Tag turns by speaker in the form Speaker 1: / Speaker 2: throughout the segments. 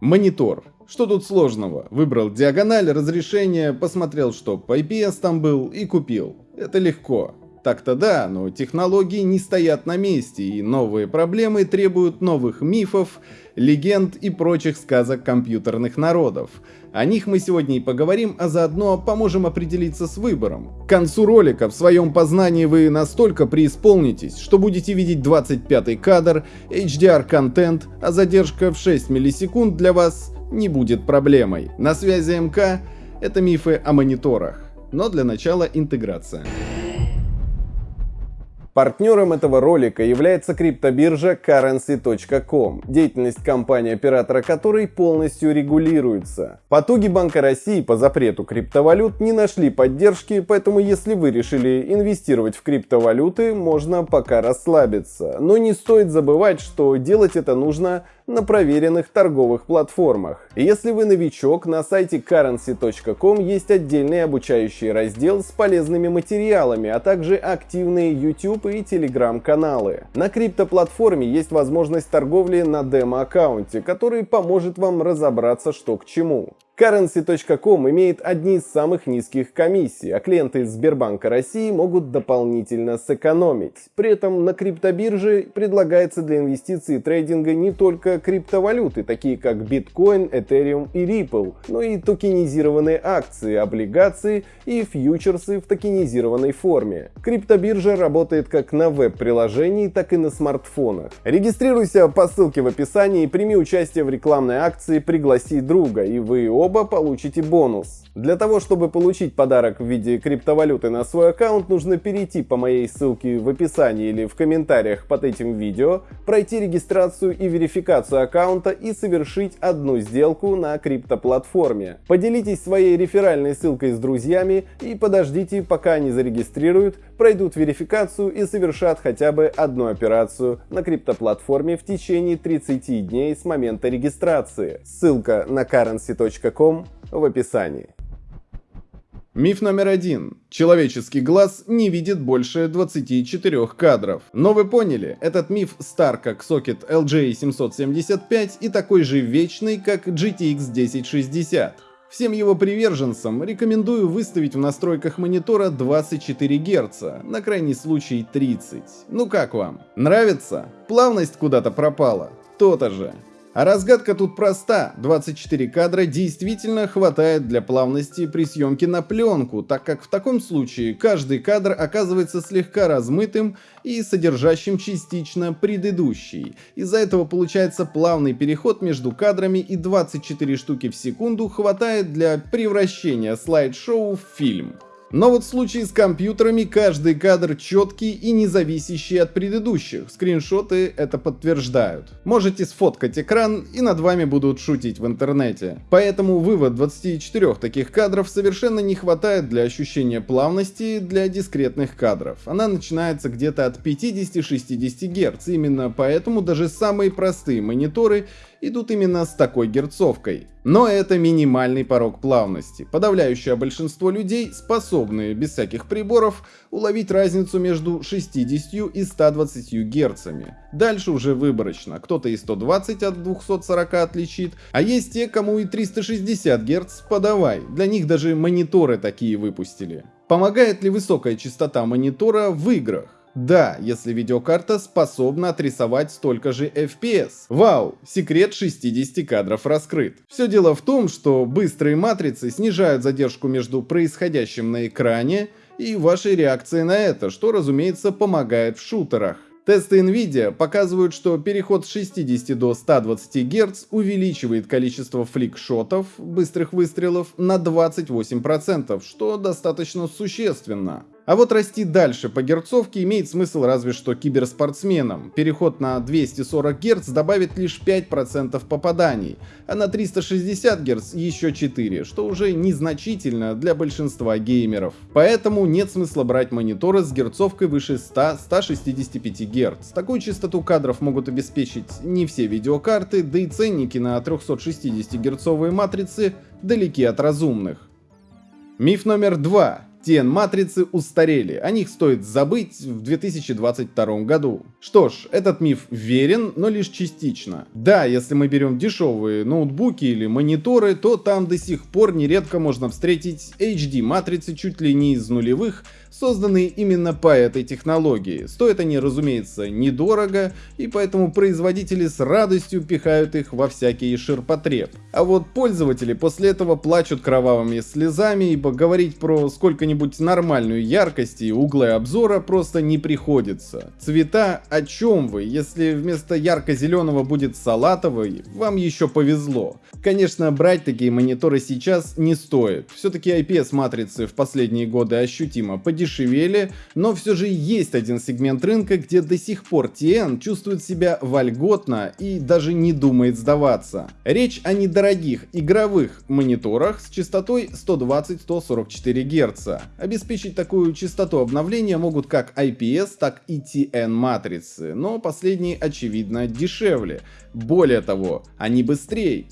Speaker 1: Монитор. Что тут сложного? Выбрал диагональ, разрешение, посмотрел, что по IPS там был и купил. Это легко. Так-то да, но технологии не стоят на месте, и новые проблемы требуют новых мифов, легенд и прочих сказок компьютерных народов. О них мы сегодня и поговорим, а заодно поможем определиться с выбором. К концу ролика в своем познании вы настолько преисполнитесь, что будете видеть 25 кадр, HDR-контент, а задержка в 6 миллисекунд для вас не будет проблемой. На связи МК — это мифы о мониторах. Но для начала интеграция. Партнером этого ролика является криптобиржа currency.com, деятельность компании-оператора которой полностью регулируется. Потуги Банка России по запрету криптовалют не нашли поддержки, поэтому если вы решили инвестировать в криптовалюты, можно пока расслабиться. Но не стоит забывать, что делать это нужно на проверенных торговых платформах. Если вы новичок, на сайте currency.com есть отдельный обучающий раздел с полезными материалами, а также активные YouTube и Telegram каналы. На криптоплатформе есть возможность торговли на демо-аккаунте, который поможет вам разобраться что к чему. Currency.com имеет одни из самых низких комиссий, а клиенты Сбербанка России могут дополнительно сэкономить. При этом на криптобирже предлагается для инвестиций и трейдинга не только криптовалюты, такие как биткоин, этериум и Ripple, но и токенизированные акции, облигации и фьючерсы в токенизированной форме. Криптобиржа работает как на веб-приложении, так и на смартфонах. Регистрируйся по ссылке в описании и прими участие в рекламной акции «Пригласи друга», и вы оба получите бонус. Для того, чтобы получить подарок в виде криптовалюты на свой аккаунт, нужно перейти по моей ссылке в описании или в комментариях под этим видео, пройти регистрацию и верификацию аккаунта и совершить одну сделку на криптоплатформе. Поделитесь своей реферальной ссылкой с друзьями и подождите, пока они зарегистрируют, пройдут верификацию и совершат хотя бы одну операцию на криптоплатформе в течение 30 дней с момента регистрации. Ссылка на currency.com в описании. Миф номер один. Человеческий глаз не видит больше 24 кадров. Но вы поняли, этот миф стар как сокет LJ775 и такой же вечный, как GTX 1060. Всем его приверженцам рекомендую выставить в настройках монитора 24 Гц, на крайний случай 30. Ну как вам? Нравится? Плавность куда-то пропала? То-то же. А разгадка тут проста. 24 кадра действительно хватает для плавности при съемке на пленку, так как в таком случае каждый кадр оказывается слегка размытым и содержащим частично предыдущий. Из-за этого получается плавный переход между кадрами и 24 штуки в секунду хватает для превращения слайд-шоу в фильм. Но вот в случае с компьютерами каждый кадр четкий и не зависящий от предыдущих. Скриншоты это подтверждают. Можете сфоткать экран и над вами будут шутить в интернете. Поэтому вывод 24 таких кадров совершенно не хватает для ощущения плавности для дискретных кадров. Она начинается где-то от 50-60 Гц. Именно поэтому даже самые простые мониторы идут именно с такой герцовкой. Но это минимальный порог плавности. Подавляющее большинство людей способны без всяких приборов уловить разницу между 60 и 120 герцами. Дальше уже выборочно. Кто-то и 120 от 240 отличит, а есть те, кому и 360 герц подавай. Для них даже мониторы такие выпустили. Помогает ли высокая частота монитора в играх? Да, если видеокарта способна отрисовать столько же FPS. Вау, секрет 60 кадров раскрыт. Все дело в том, что быстрые матрицы снижают задержку между происходящим на экране и вашей реакцией на это, что разумеется помогает в шутерах. Тесты NVIDIA показывают, что переход с 60 до 120 Гц увеличивает количество фликшотов, быстрых выстрелов, на 28%, что достаточно существенно. А вот расти дальше по герцовке имеет смысл разве что киберспортсменам. Переход на 240 Гц добавит лишь 5% попаданий, а на 360 Гц еще 4, что уже незначительно для большинства геймеров. Поэтому нет смысла брать мониторы с герцовкой выше 100-165 Гц. Такую частоту кадров могут обеспечить не все видеокарты, да и ценники на 360 герцовые матрицы далеки от разумных. Миф номер два. TN-матрицы устарели, о них стоит забыть в 2022 году. Что ж, этот миф верен, но лишь частично. Да, если мы берем дешевые ноутбуки или мониторы, то там до сих пор нередко можно встретить HD-матрицы чуть ли не из нулевых, созданные именно по этой технологии. Стоят они, разумеется, недорого, и поэтому производители с радостью пихают их во всякий ширпотреб. А вот пользователи после этого плачут кровавыми слезами, ибо говорить про сколько-нибудь нормальную яркость и углы обзора просто не приходится. Цвета о чем вы? Если вместо ярко-зеленого будет салатовый, вам еще повезло. Конечно, брать такие мониторы сейчас не стоит. Все-таки IPS-матрицы в последние годы ощутимо подешевели, но все же есть один сегмент рынка, где до сих пор TN чувствует себя вольготно и даже не думает сдаваться. Речь о недорогих игровых мониторах с частотой 120-144 Гц. Обеспечить такую частоту обновления могут как IPS, так и TN матрицы, но последние очевидно дешевле. Более того, они быстрее.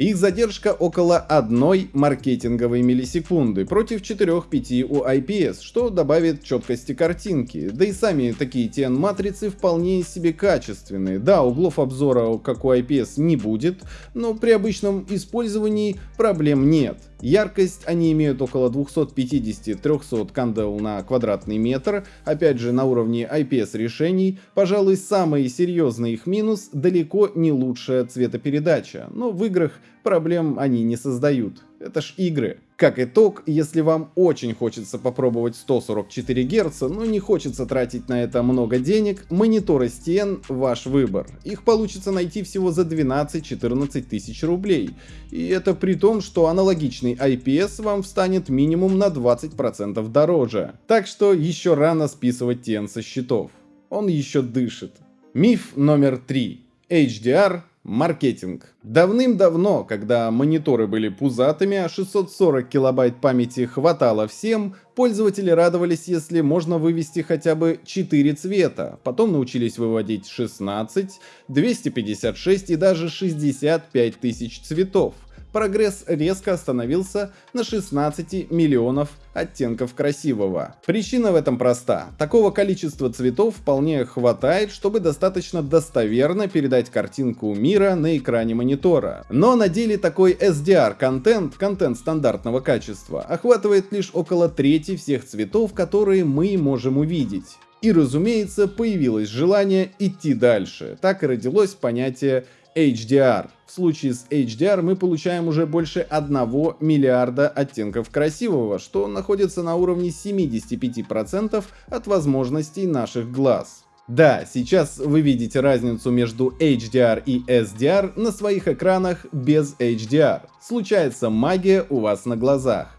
Speaker 1: Их задержка около одной маркетинговой миллисекунды против 4-5 у IPS, что добавит четкости картинки. Да и сами такие TN-матрицы вполне себе качественные. Да, углов обзора, как у IPS, не будет, но при обычном использовании проблем нет. Яркость они имеют около 250-300 кандел на квадратный метр, опять же на уровне IPS решений. Пожалуй, самый серьезный их минус далеко не лучшая цветопередача, но в играх проблем они не создают. Это ж игры. Как итог, если вам очень хочется попробовать 144 Гц, но не хочется тратить на это много денег, мониторы STN ваш выбор. Их получится найти всего за 12-14 тысяч рублей. И это при том, что аналогичный IPS вам встанет минимум на 20% дороже. Так что еще рано списывать TN со счетов. Он еще дышит. Миф номер 3. HDR Маркетинг. Давным-давно, когда мониторы были пузатыми, а 640 килобайт памяти хватало всем, пользователи радовались, если можно вывести хотя бы 4 цвета. Потом научились выводить 16, 256 и даже 65 тысяч цветов прогресс резко остановился на 16 миллионов оттенков красивого. Причина в этом проста. Такого количества цветов вполне хватает, чтобы достаточно достоверно передать картинку мира на экране монитора. Но на деле такой SDR-контент, контент стандартного качества, охватывает лишь около трети всех цветов, которые мы можем увидеть. И разумеется, появилось желание идти дальше. Так и родилось понятие HDR. В случае с HDR мы получаем уже больше 1 миллиарда оттенков красивого, что находится на уровне 75% от возможностей наших глаз. Да, сейчас вы видите разницу между HDR и SDR на своих экранах без HDR. Случается магия у вас на глазах.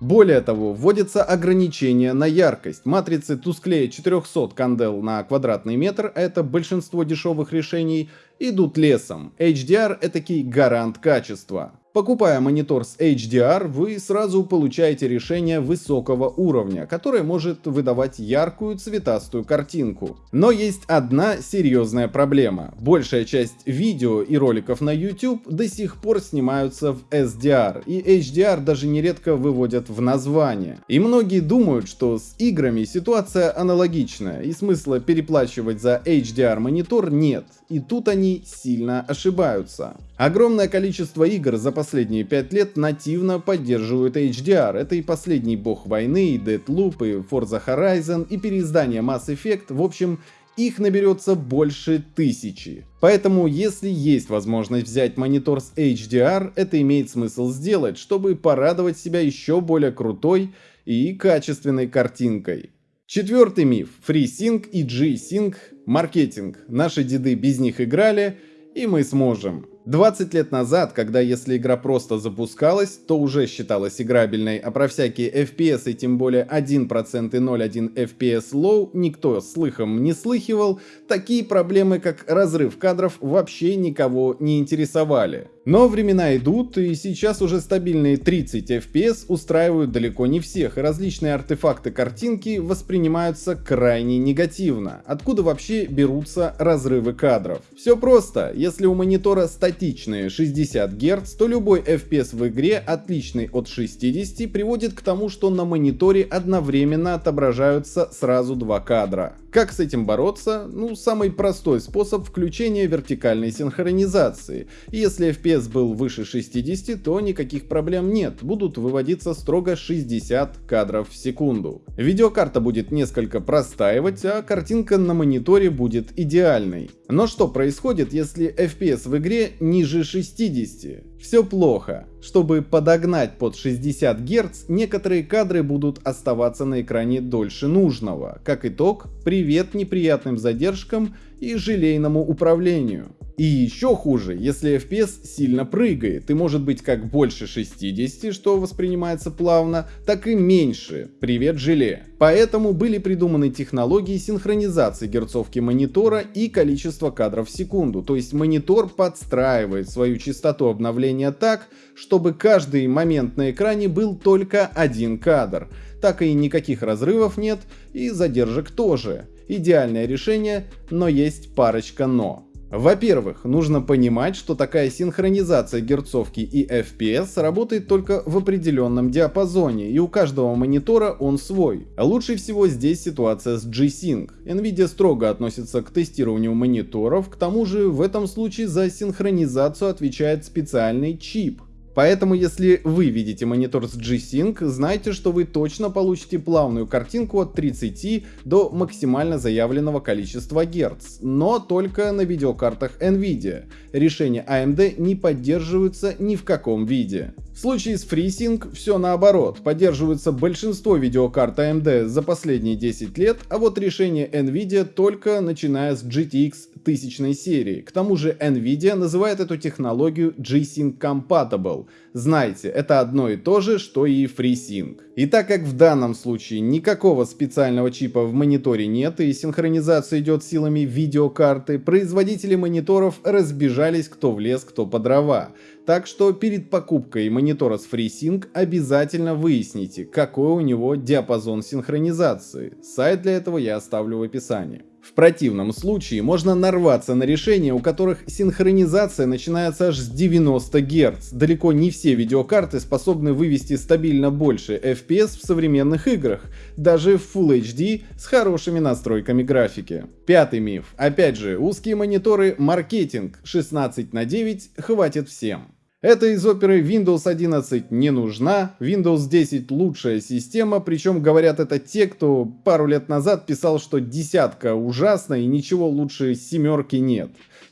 Speaker 1: Более того, вводится ограничение на яркость. Матрицы тусклее 400 кандел на квадратный метр, а это большинство дешевых решений, идут лесом. HDR — этакий гарант качества. Покупая монитор с HDR, вы сразу получаете решение высокого уровня, которое может выдавать яркую цветастую картинку. Но есть одна серьезная проблема. Большая часть видео и роликов на YouTube до сих пор снимаются в SDR, и HDR даже нередко выводят в название. И многие думают, что с играми ситуация аналогичная, и смысла переплачивать за HDR монитор нет. И тут они сильно ошибаются. Огромное количество игр за последние 5 лет нативно поддерживают HDR. Это и последний бог войны, и Deadloop, и Forza Horizon, и переиздание Mass Effect. В общем, их наберется больше тысячи. Поэтому, если есть возможность взять монитор с HDR, это имеет смысл сделать, чтобы порадовать себя еще более крутой и качественной картинкой. Четвертый миф. FreeSync и G-Sync – маркетинг. Наши деды без них играли, и мы сможем. 20 лет назад, когда если игра просто запускалась, то уже считалась играбельной, а про всякие FPS и тем более 1% и 0.1 FPS low никто слыхом не слыхивал, такие проблемы как разрыв кадров вообще никого не интересовали. Но времена идут, и сейчас уже стабильные 30 FPS устраивают далеко не всех, и различные артефакты картинки воспринимаются крайне негативно. Откуда вообще берутся разрывы кадров? Все просто, если у монитора статичные 60 Гц, то любой FPS в игре, отличный от 60, приводит к тому, что на мониторе одновременно отображаются сразу два кадра. Как с этим бороться? Ну, самый простой способ включения вертикальной синхронизации. Если FPS был выше 60, то никаких проблем нет, будут выводиться строго 60 кадров в секунду. Видеокарта будет несколько простаивать, а картинка на мониторе будет идеальной. Но что происходит, если FPS в игре ниже 60? Все плохо. Чтобы подогнать под 60 Гц, некоторые кадры будут оставаться на экране дольше нужного. Как итог, привет неприятным задержкам и желейному управлению. И еще хуже, если FPS сильно прыгает, и может быть как больше 60, что воспринимается плавно, так и меньше, привет желе. Поэтому были придуманы технологии синхронизации герцовки монитора и количества кадров в секунду, то есть монитор подстраивает свою частоту обновления так, чтобы каждый момент на экране был только один кадр. Так и никаких разрывов нет, и задержек тоже. Идеальное решение, но есть парочка но. Во-первых, нужно понимать, что такая синхронизация герцовки и FPS работает только в определенном диапазоне, и у каждого монитора он свой. Лучше всего здесь ситуация с G-Sync. Nvidia строго относится к тестированию мониторов, к тому же в этом случае за синхронизацию отвечает специальный чип, Поэтому если вы видите монитор с G-Sync, знайте, что вы точно получите плавную картинку от 30 до максимально заявленного количества Гц, но только на видеокартах Nvidia. Решения AMD не поддерживаются ни в каком виде. В случае с FreeSync все наоборот, поддерживается большинство видеокарт AMD за последние 10 лет, а вот решение Nvidia только начиная с GTX 1000 серии. К тому же Nvidia называет эту технологию G-Sync Compatible. Знайте, это одно и то же, что и FreeSync. И так как в данном случае никакого специального чипа в мониторе нет и синхронизация идет силами видеокарты, производители мониторов разбежались кто в лес, кто по дрова. Так что перед покупкой монитора с FreeSync обязательно выясните, какой у него диапазон синхронизации. Сайт для этого я оставлю в описании. В противном случае можно нарваться на решения, у которых синхронизация начинается аж с 90 Гц. Далеко не все видеокарты способны вывести стабильно больше FPS в современных играх, даже в Full HD с хорошими настройками графики. Пятый миф. Опять же, узкие мониторы маркетинг 16 на 9 хватит всем. Это из оперы Windows 11 не нужна, Windows 10 лучшая система, причем говорят это те, кто пару лет назад писал, что десятка ужасна и ничего лучше семерки нет.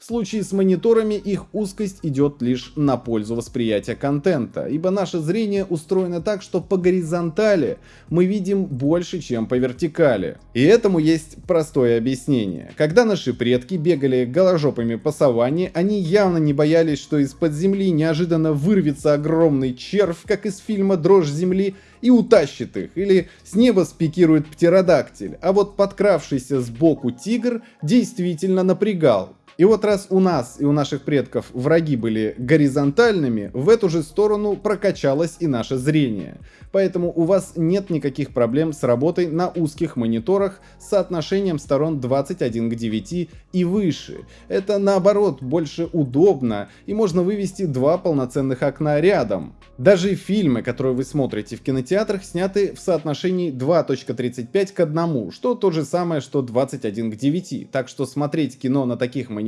Speaker 1: Случае с мониторами их узкость идет лишь на пользу восприятия контента, ибо наше зрение устроено так, что по горизонтали мы видим больше, чем по вертикали. И этому есть простое объяснение. Когда наши предки бегали голожопами по саванне, они явно не боялись, что из-под земли неожиданно вырвется огромный червь, как из фильма «Дрожь земли», и утащит их, или с неба спикирует птеродактиль, а вот подкравшийся сбоку тигр действительно напрягал. И вот раз у нас и у наших предков враги были горизонтальными, в эту же сторону прокачалось и наше зрение. Поэтому у вас нет никаких проблем с работой на узких мониторах с соотношением сторон 21 к 9 и выше. Это наоборот больше удобно и можно вывести два полноценных окна рядом. Даже фильмы, которые вы смотрите в кинотеатрах, сняты в соотношении 2.35 к 1, что то же самое, что 21 к 9. Так что смотреть кино на таких мониторах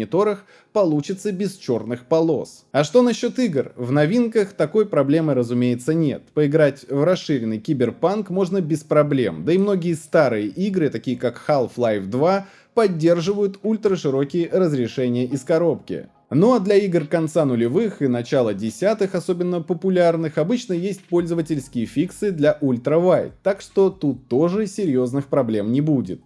Speaker 1: получится без черных полос. А что насчет игр? В новинках такой проблемы разумеется нет. Поиграть в расширенный киберпанк можно без проблем. Да и многие старые игры, такие как Half-Life 2, поддерживают ультраширокие разрешения из коробки. Ну а для игр конца нулевых и начала десятых, особенно популярных, обычно есть пользовательские фиксы для ультравайд, так что тут тоже серьезных проблем не будет.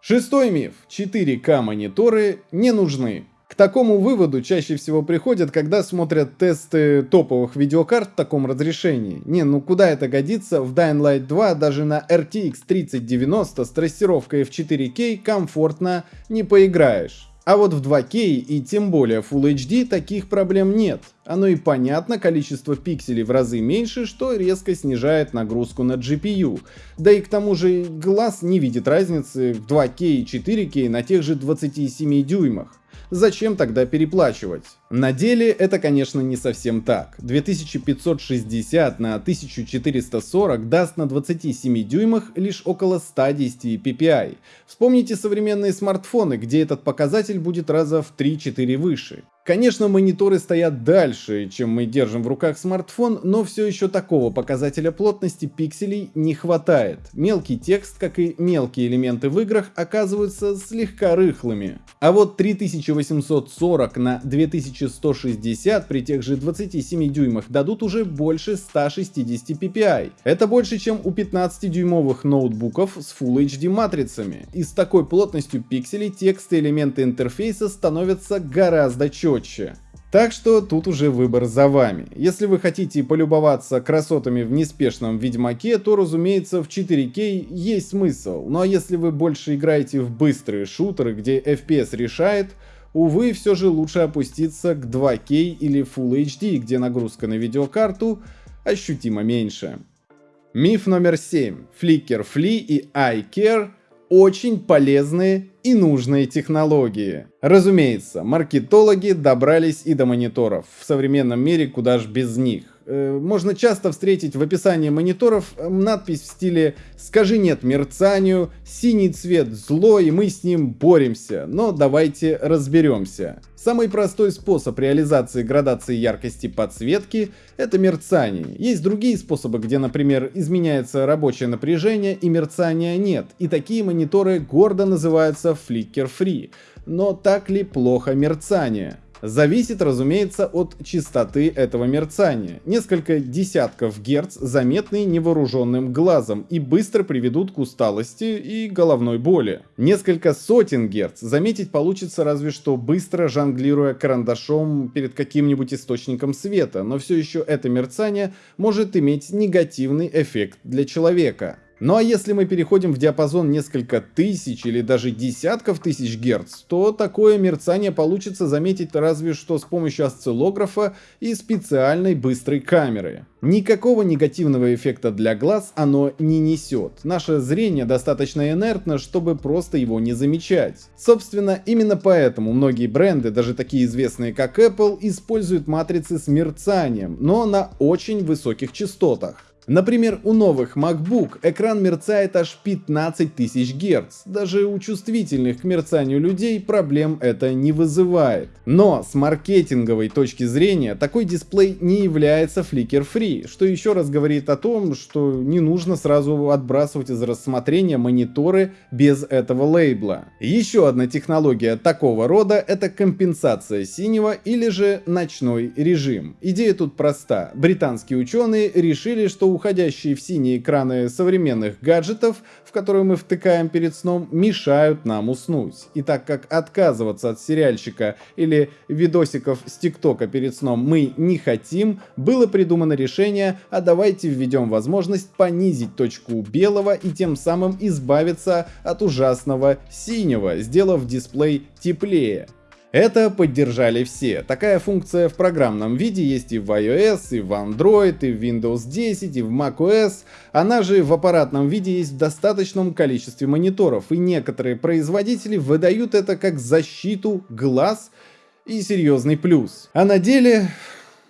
Speaker 1: Шестой миф. 4К мониторы не нужны. К такому выводу чаще всего приходят, когда смотрят тесты топовых видеокарт в таком разрешении. Не, ну куда это годится, в Dying Light 2 даже на RTX 3090 с трассировкой в 4К комфортно не поиграешь. А вот в 2К и тем более Full HD таких проблем нет. Оно и понятно, количество пикселей в разы меньше, что резко снижает нагрузку на GPU. Да и к тому же глаз не видит разницы в 2К и 4К на тех же 27 дюймах. Зачем тогда переплачивать? На деле это, конечно, не совсем так. 2560 на 1440 даст на 27 дюймах лишь около 110 ppi. Вспомните современные смартфоны, где этот показатель будет раза в 3-4 выше. Конечно, мониторы стоят дальше, чем мы держим в руках смартфон, но все еще такого показателя плотности пикселей не хватает. Мелкий текст, как и мелкие элементы в играх, оказываются слегка рыхлыми. А вот 3840 на 2160 при тех же 27 дюймах дадут уже больше 160 ppi. Это больше, чем у 15-дюймовых ноутбуков с Full HD матрицами. И с такой плотностью пикселей текст и элементы интерфейса становятся гораздо четче четче. Так что тут уже выбор за вами. Если вы хотите полюбоваться красотами в неспешном Ведьмаке, то разумеется в 4К есть смысл. Ну а если вы больше играете в быстрые шутеры, где FPS решает, увы, все же лучше опуститься к 2К или Full HD, где нагрузка на видеокарту ощутимо меньше. Миф номер 7. Flickr Flea и iCare очень полезные и нужные технологии. Разумеется, маркетологи добрались и до мониторов. В современном мире куда ж без них. Э, можно часто встретить в описании мониторов э, надпись в стиле «Скажи нет мерцанию», «Синий цвет зло и мы с ним боремся», но давайте разберемся. Самый простой способ реализации градации яркости подсветки – это мерцание. Есть другие способы, где, например, изменяется рабочее напряжение и мерцания нет, и такие мониторы гордо называются Flicker Free. Но так ли плохо мерцание? Зависит, разумеется, от частоты этого мерцания. Несколько десятков герц заметны невооруженным глазом и быстро приведут к усталости и головной боли. Несколько сотен герц заметить получится разве что быстро жонглируя карандашом перед каким-нибудь источником света, но все еще это мерцание может иметь негативный эффект для человека. Ну а если мы переходим в диапазон несколько тысяч или даже десятков тысяч герц, то такое мерцание получится заметить разве что с помощью осциллографа и специальной быстрой камеры. Никакого негативного эффекта для глаз оно не несет. Наше зрение достаточно инертно, чтобы просто его не замечать. Собственно, именно поэтому многие бренды, даже такие известные как Apple, используют матрицы с мерцанием, но на очень высоких частотах. Например, у новых MacBook экран мерцает аж 15 тысяч Гц. Даже у чувствительных к мерцанию людей проблем это не вызывает. Но с маркетинговой точки зрения такой дисплей не является фликер-фри, что еще раз говорит о том, что не нужно сразу отбрасывать из рассмотрения мониторы без этого лейбла. Еще одна технология такого рода это компенсация синего или же ночной режим. Идея тут проста. Британские ученые решили, что уходящие в синие экраны современных гаджетов, в которые мы втыкаем перед сном, мешают нам уснуть. И так как отказываться от сериальчика или видосиков с ТикТока перед сном мы не хотим, было придумано решение, а давайте введем возможность понизить точку белого и тем самым избавиться от ужасного синего, сделав дисплей теплее. Это поддержали все. Такая функция в программном виде есть и в iOS, и в Android, и в Windows 10, и в macOS. Она же в аппаратном виде есть в достаточном количестве мониторов, и некоторые производители выдают это как защиту глаз и серьезный плюс. А на деле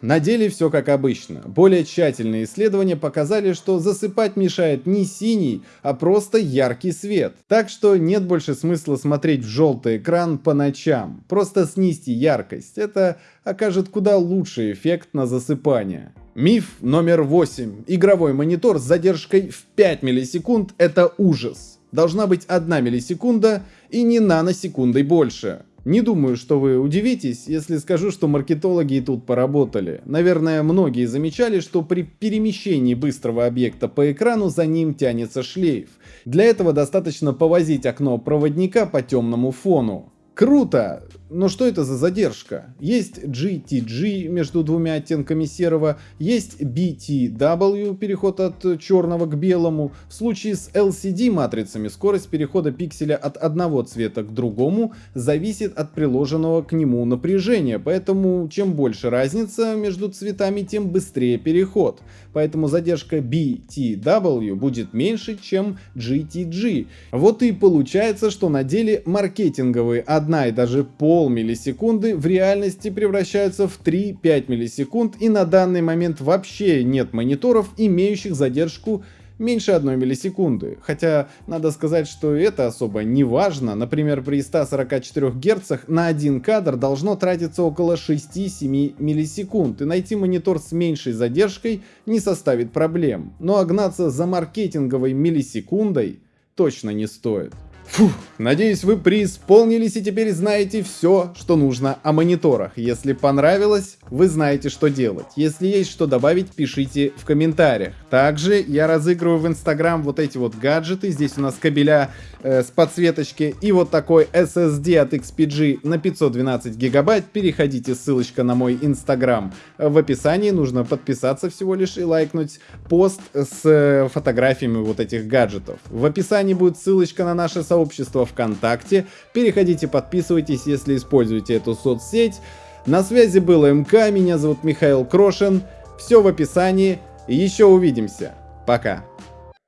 Speaker 1: на деле все как обычно. Более тщательные исследования показали, что засыпать мешает не синий, а просто яркий свет. Так что нет больше смысла смотреть в желтый экран по ночам. Просто снизьте яркость. Это окажет куда лучший эффект на засыпание. Миф номер 8. Игровой монитор с задержкой в 5 миллисекунд – это ужас. Должна быть 1 миллисекунда и не наносекундой больше. Не думаю, что вы удивитесь, если скажу, что маркетологи и тут поработали. Наверное, многие замечали, что при перемещении быстрого объекта по экрану за ним тянется шлейф. Для этого достаточно повозить окно проводника по темному фону. Круто! Но что это за задержка? Есть GTG между двумя оттенками серого, есть BTW, переход от черного к белому. В случае с LCD матрицами скорость перехода пикселя от одного цвета к другому зависит от приложенного к нему напряжения, поэтому чем больше разница между цветами, тем быстрее переход. Поэтому задержка BTW будет меньше, чем GTG. Вот и получается, что на деле маркетинговые одна и даже пол миллисекунды в реальности превращаются в 3-5 миллисекунд и на данный момент вообще нет мониторов, имеющих задержку меньше 1 миллисекунды. Хотя надо сказать, что это особо не важно. Например, при 144 Гц на один кадр должно тратиться около 6-7 миллисекунд, и найти монитор с меньшей задержкой не составит проблем. Но огнаться за маркетинговой миллисекундой точно не стоит. Фух, надеюсь вы преисполнились и теперь знаете все, что нужно о мониторах. Если понравилось, вы знаете, что делать. Если есть что добавить, пишите в комментариях. Также я разыгрываю в Инстаграм вот эти вот гаджеты. Здесь у нас кабеля э, с подсветочки и вот такой SSD от XPG на 512 гигабайт. Переходите, ссылочка на мой Инстаграм в описании. Нужно подписаться всего лишь и лайкнуть пост с э, фотографиями вот этих гаджетов. В описании будет ссылочка на наше сообщество сообщество ВКонтакте. Переходите, подписывайтесь, если используете эту соцсеть. На связи был МК, меня зовут Михаил Крошин. Все в описании. Еще увидимся. Пока.